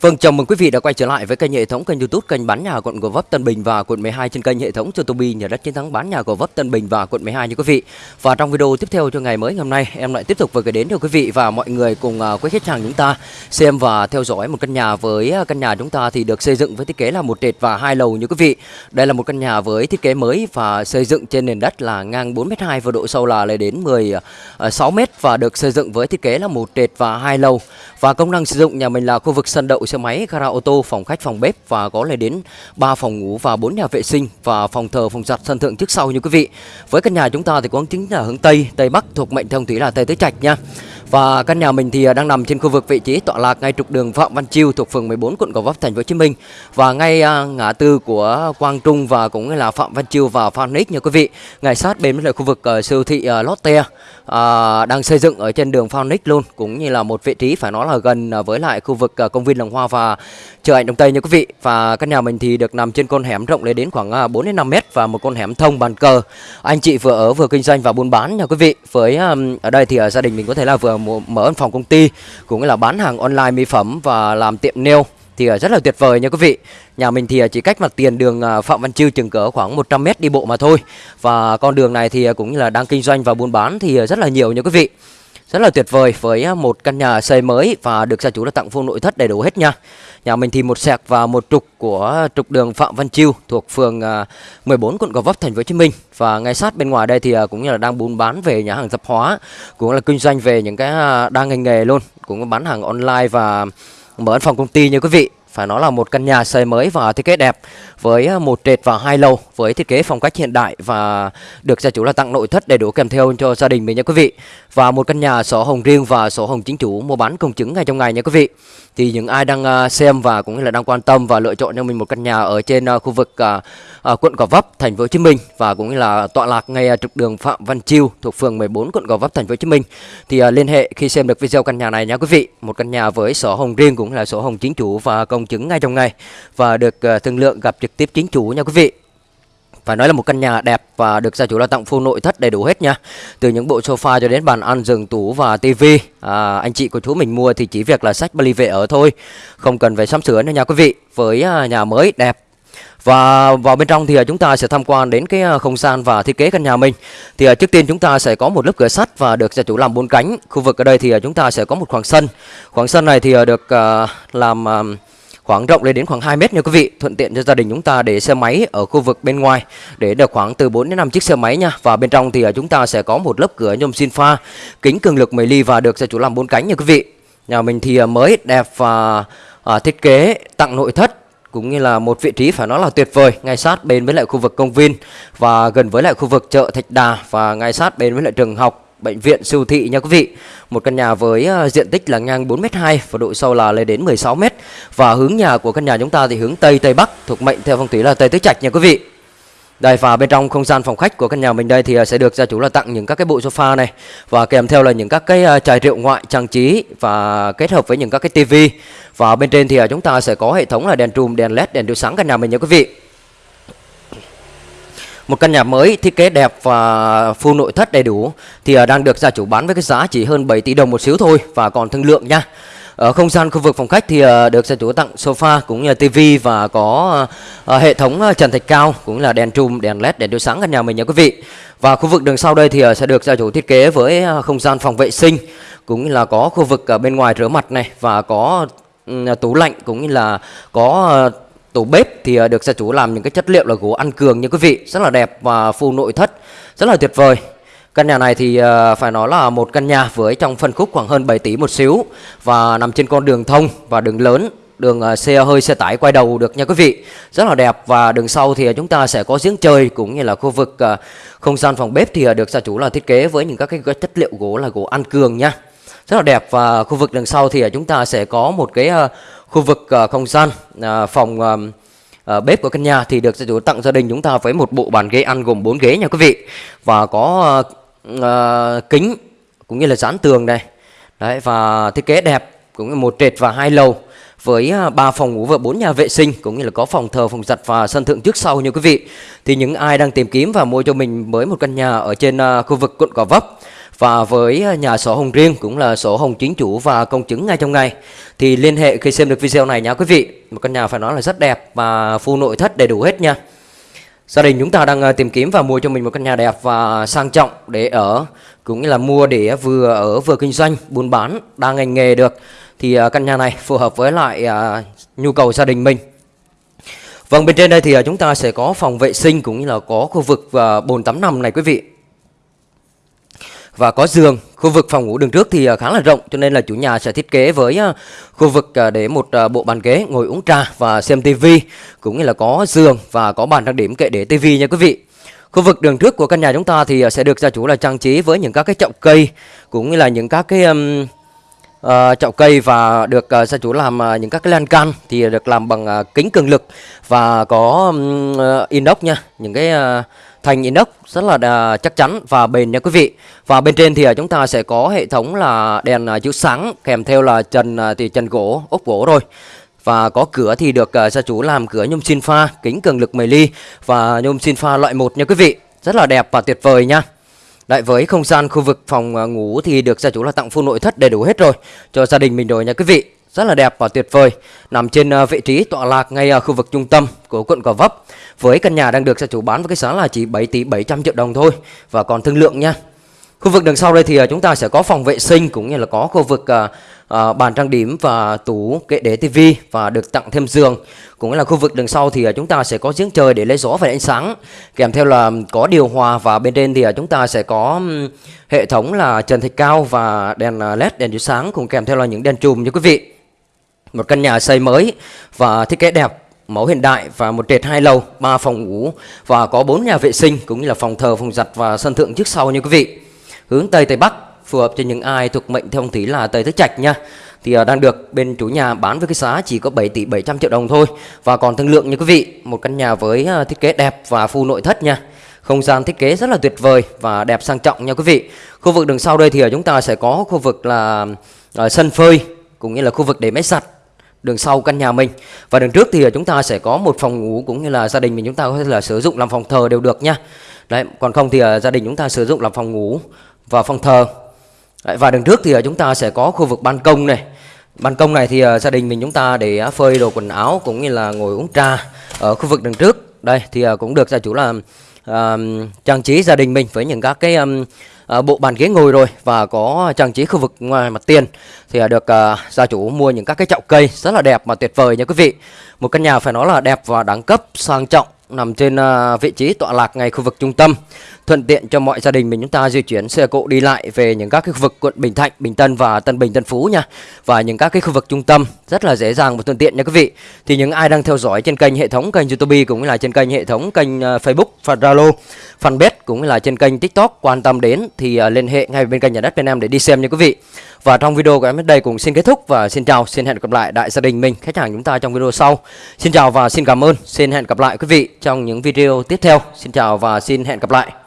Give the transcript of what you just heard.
Vâng, chào mừng quý vị đã quay trở lại với kênh hệ thống kênh YouTube kênh bán nhà quận Gò Vấp Tân Bình và quận 12 trên kênh hệ thống cho Tobi nhà đất chiến thắng bán nhà Gò Vấp Tân Bình và quận 12 nha quý vị. Và trong video tiếp theo cho ngày mới ngày hôm nay, em lại tiếp tục vừa gửi đến cho quý vị và mọi người cùng à, quý khách hàng chúng ta xem và theo dõi một căn nhà với à, căn nhà chúng ta thì được xây dựng với thiết kế là một trệt và hai lầu như quý vị. Đây là một căn nhà với thiết kế mới và xây dựng trên nền đất là ngang 4m2 và độ sâu là lên đến 16m à, và được xây dựng với thiết kế là một trệt và hai lầu. Và công năng sử dụng nhà mình là khu vực sân đậu xe máy, gara ô tô, phòng khách, phòng bếp và có lên đến 3 phòng ngủ và 4 nhà vệ sinh và phòng thờ, phòng giặt, sân thượng trước sau như quý vị. Với căn nhà chúng ta thì có chính là hướng Tây, Tây Bắc thuộc mệnh thông thủy là Tây Tứ Trạch nha. Và căn nhà mình thì à, đang nằm trên khu vực vị trí tọa lạc ngay trục đường Phạm Văn Chiêu thuộc phường 14 quận Gò Vấp, thành phố Hồ Chí Minh và ngay à, ngã tư của Quang Trung và cũng là Phạm Văn Chiêu và Phan Nix nha quý vị. Ngay sát bên với khu vực ờ, siêu thị ờ, Lotte à, đang xây dựng ở trên đường Phan Nix luôn, cũng như là một vị trí phải nói là gần với lại khu vực công viên Làng Hoa và chợ Ảnh Đông Tây nha quý vị. Và căn nhà mình thì được nằm trên con hẻm rộng lên đến khoảng 4 đến 5 mét và một con hẻm thông bàn cờ. Anh chị vừa ở vừa kinh doanh và buôn bán nha quý vị. Với ở đây thì gia đình mình có thể là vừa mở văn phòng công ty, cũng là bán hàng online mỹ phẩm và làm tiệm nail thì à, rất là tuyệt vời nha quý vị. Nhà mình thì à, chỉ cách mặt tiền đường à, Phạm Văn Chiêu chừng cỡ khoảng 100 m đi bộ mà thôi. Và con đường này thì cũng như là đang kinh doanh và buôn bán thì rất là nhiều nha quý vị. Rất là tuyệt vời với à, một căn nhà xây mới và được gia chủ là tặng full nội thất đầy đủ hết nha. Nhà mình thì một sẹc và một trục của trục đường Phạm Văn Chiêu thuộc phường à, 14 quận Gò Vấp thành phố Hồ Chí Minh. Và ngay sát bên ngoài đây thì à, cũng như là đang buôn bán về nhà hàng tạp hóa, cũng là kinh doanh về những cái đa đang ngành nghề luôn, cũng bán hàng online và mở văn phòng công ty như quý vị phải nói là một căn nhà xây mới và thiết kế đẹp, với à, một trệt và hai lầu với thiết kế phong cách hiện đại và được gia chủ là tặng nội thất đầy đủ kèm theo cho gia đình mình nha quý vị. Và một căn nhà sổ hồng riêng và sổ hồng chính chủ mua bán công chứng ngay trong ngày nha quý vị. Thì những ai đang à, xem và cũng như là đang quan tâm và lựa chọn cho mình một căn nhà ở trên à, khu vực quận Gò Vấp, thành phố Hồ Chí Minh và cũng như là tọa lạc ngay trục đường Phạm Văn Chiêu thuộc phường 14 quận Gò Vấp, thành phố Hồ Chí Minh, thì liên hệ khi xem được video căn nhà này nha quý vị. Một căn nhà với sổ hồng riêng cũng là sổ hồng chính chủ và công chứng ngay trong ngày và được ờ, thương lượng gặp trực tiếp chính chủ nha quý vị. Phải nói là một căn nhà đẹp và được gia chủ là tặng full nội thất đầy đủ hết nha. Từ những bộ sofa cho đến bàn ăn, giường, tủ và tivi à, Anh chị của chú mình mua thì chỉ việc là sách vali về ở thôi Không cần phải sắm sửa nữa nha quý vị Với à, nhà mới đẹp. Và vào bên trong thì à, chúng ta sẽ tham quan đến cái à, không gian và thiết kế căn nhà mình. Thì trước tiên chúng ta sẽ có một lớp cửa sắt và được gia chủ làm bốn cánh. Khu vực ở đây thì chúng ta sẽ có một khoảng sân. Khoảng sân này thì được làm khoảng rộng lên đến khoảng 2 mét nha quý vị. Thuận tiện cho gia đình chúng ta để xe máy ở khu vực bên ngoài. Để được khoảng từ 4 đến 5 chiếc xe máy nha. Và bên trong thì à, chúng ta sẽ có một lớp cửa nhôm xin pha kính cường lực 10 ly và được gia chủ làm bốn cánh nha quý vị. Nhà mình thì à, mới đẹp và à, thiết kế tặng nội thất cũng như là một vị trí phải nói là tuyệt vời ngay sát bên với lại khu vực công viên và gần với lại khu vực chợ Thạch Đà và ngay sát bên với lại trường học bệnh viện siêu thị nha quý vị. Một căn nhà với ờ, diện tích là ngang 4m2 và độ sâu là lên đến 16m. Và hướng nhà của căn nhà chúng ta thì hướng Tây Tây Bắc thuộc mệnh theo phong thủy là Tây Tứ Trạch nha quý vị. Đây và bên trong không gian phòng khách của căn nhà mình đây thì ờ, sẽ được gia chủ là tặng những các cái bộ sofa này và kèm theo là những các cái ờ, chai rượu ngoại trang trí và kết hợp với những các cái tivi. Và bên trên thì chúng ta sẽ có hệ thống là đèn trùm, đèn led, đèn chiếu sáng căn nhà mình nha quý vị. Một căn nhà mới thiết kế đẹp và full nội thất đầy đủ thì à, đang được gia chủ bán với cái giá chỉ hơn 7 tỷ đồng một xíu thôi và còn thương lượng nha. Ở không gian khu vực phòng khách thì à, được gia chủ tặng sofa cũng như tivi và có à, hệ thống trần thạch cao cũng là đèn trùm, đèn led, đèn chiếu sáng căn nhà mình nha quý vị. Và khu vực đường sau đây thì sẽ được gia chủ thiết kế với không gian phòng vệ sinh cũng như là có khu vực ở bên ngoài rửa mặt này và có tủ lạnh cũng như là có tủ bếp thì ờ, được gia chủ làm những cái chất liệu là gỗ ăn cường như quý vị, rất là đẹp và full nội thất, rất là tuyệt vời. Căn nhà này thì ờ, phải nói là một căn nhà với trong phân khúc khoảng hơn 7 tỷ một xíu và nằm trên con đường thông và đường lớn, đường ờ, xe hơi, xe tải quay đầu được nha quý vị. Rất là đẹp và đường sau thì chúng ta sẽ có giếng trời cũng như là khu vực không gian phòng bếp thì được gia chủ là thiết kế với những các cái chất liệu gỗ là gỗ ăn cường nha. Rất là đẹp và khu vực đằng sau thì chúng ta sẽ có một cái khu vực uh, không gian uh, phòng uh, bếp của căn nhà thì được gia chủ tặng gia đình chúng ta với một bộ bàn ghế ăn gồm 4 ghế nha quý vị và có uh, uh, kính cũng như là dán tường này đấy và thiết kế đẹp cũng như một trệt và hai lầu với ba phòng ngủ và bốn nhà vệ sinh cũng như là có phòng thờ, phòng giặt và sân thượng trước sau như quý vị. Thì những ai đang tìm kiếm và mua cho mình mới một căn nhà ở trên khu vực quận Gò Vấp và với à, nhà sổ hồng riêng cũng là sổ hồng chính chủ và công chứng ngay trong ngày, thì liên hệ khi xem được video này nha quý vị. Một căn nhà phải nói là rất đẹp và full nội thất đầy đủ hết nha. Gia đình chúng ta đang à, tìm kiếm và mua cho mình một căn nhà đẹp và sang trọng để ở, cũng như là mua để vừa ở vừa kinh doanh, buôn bán, đa ngành nghề được. Thì à, căn nhà này phù hợp với lại nhu cầu gia đình mình. Vâng bên trên đây thì chúng ta sẽ có phòng vệ sinh cũng như là có khu vực bồn tắm nằm này quý vị và có giường. Khu vực phòng ngủ đường trước thì à, khá là rộng cho nên là chủ nhà sẽ thiết kế với à, khu vực à, để một bộ bàn ghế ngồi uống trà và xem tivi cũng như là có giường và có bàn trang điểm kệ để tivi nha quý vị. Khu vực đường trước của căn nhà chúng ta thì sẽ được gia chủ là trang trí với những các cái chậu cây cũng như là những các cái um, uh, chậu cây và được uh, gia chủ làm uh, những các cái lan can thì được làm bằng uh, kính cường lực và có um, uh, inox nha, những cái uh, thành inox rất là chắc chắn và bền nha quý vị. Và bên trên thì uh, chúng ta sẽ có hệ thống là đèn uh, chiếu sáng kèm theo là trần uh, thì trần gỗ, ốp gỗ rồi. Và có cửa thì được gia chủ làm cửa nhôm xin pha, kính cường lực 10 ly và nhôm xin pha loại 1 nha quý vị. Rất là đẹp và tuyệt vời nha đại với không gian khu vực phòng à, ngủ thì được gia chủ là tặng full nội thất đầy đủ hết rồi. Cho gia đình mình rồi nha quý vị. Rất là đẹp và tuyệt vời. Nằm trên à, vị trí tọa lạc ngay ở khu vực trung tâm của quận Gò Vấp. Với căn nhà đang được gia chủ bán với cái giá là chỉ 7 tỷ 700 triệu đồng thôi. Và còn thương lượng nha khu vực đằng sau đây thì à, chúng ta sẽ có phòng vệ sinh cũng như là có khu vực à, à, bàn trang điểm và tủ kệ để tivi và được tặng thêm giường. Cũng là khu vực đằng sau thì chúng ta sẽ có giếng trời để lấy gió và ánh sáng. Kèm theo là có điều hòa và bên trên thì chúng ta sẽ có hệ thống là trần thạch cao và đèn led, đèn chiếu sáng cùng kèm theo là những đèn chùm nha quý vị. Một căn nhà xây mới và thiết kế đẹp, mẫu hiện đại và một trệt hai lầu, ba phòng ngủ và có bốn nhà vệ sinh cũng như là phòng thờ, phòng giặt và sân thượng trước sau như quý vị hướng tây tây bắc, phù hợp cho những ai thuộc mệnh theo phong thủy là tây tứ trạch nha. Thì à, đang được bên chủ nhà bán với cái giá chỉ có 7 tỷ 700 triệu đồng thôi. Và còn thương lượng như quý vị, một căn nhà với à, thiết kế đẹp và full nội thất nha. Không gian thiết kế rất là tuyệt vời và đẹp sang trọng nha quý vị. Khu vực đường sau đây thì à, chúng ta sẽ có khu vực là sân phơi, cũng như là khu vực để máy giặt đường sau căn nhà mình. Và đường trước thì chúng ta sẽ có một phòng ngủ cũng như là gia đình mình chúng ta có thể là sử dụng làm phòng thờ đều được nha. Đấy, còn không thì gia đình chúng ta sử dụng làm phòng ngủ và phòng thờ đấy, và đường trước thì ờ, chúng ta sẽ có khu vực ban công này. Ban công này thì ờ, gia đình mình chúng ta để ờ, phơi đồ quần áo cũng như là ngồi uống trà ở khu vực đường trước. Đây thì cũng được gia chủ là uh, trang trí gia đình mình với những các cái um, uh, bộ bàn ghế ngồi rồi và có trang trí khu vực ngoài mặt tiền. Thì uh, được uh, gia chủ mua những các cái chậu cây rất là đẹp và tuyệt vời nha quý vị. Một căn nhà phải nói là đẹp và đẳng cấp sang trọng nằm trên ờ, vị trí tọa lạc ngay khu vực trung tâm thuận tiện cho mọi gia đình mình chúng ta di chuyển xe cộ đi lại về những các cái khu vực quận Bình Thạnh, Bình Tân và Tân Bình, Tân Phú nha và những các cái khu vực trung tâm rất là dễ dàng và thuận tiện nha quý vị. Thì những ai đang theo dõi trên kênh hệ thống kênh YouTube cũng như là trên kênh hệ thống kênh ờ, Facebook và Zalo, fanpage cũng như là trên kênh TikTok quan tâm đến thì ờ, liên hệ ngay bên kênh nhà đất bên em để đi xem nha quý vị. Và trong video của em đến đây cũng xin kết thúc và xin chào, xin hẹn gặp lại đại gia đình mình, khách hàng chúng ta trong video sau. Xin chào và xin cảm ơn, xin hẹn gặp lại quý vị trong những video tiếp theo. Xin chào và xin hẹn gặp lại.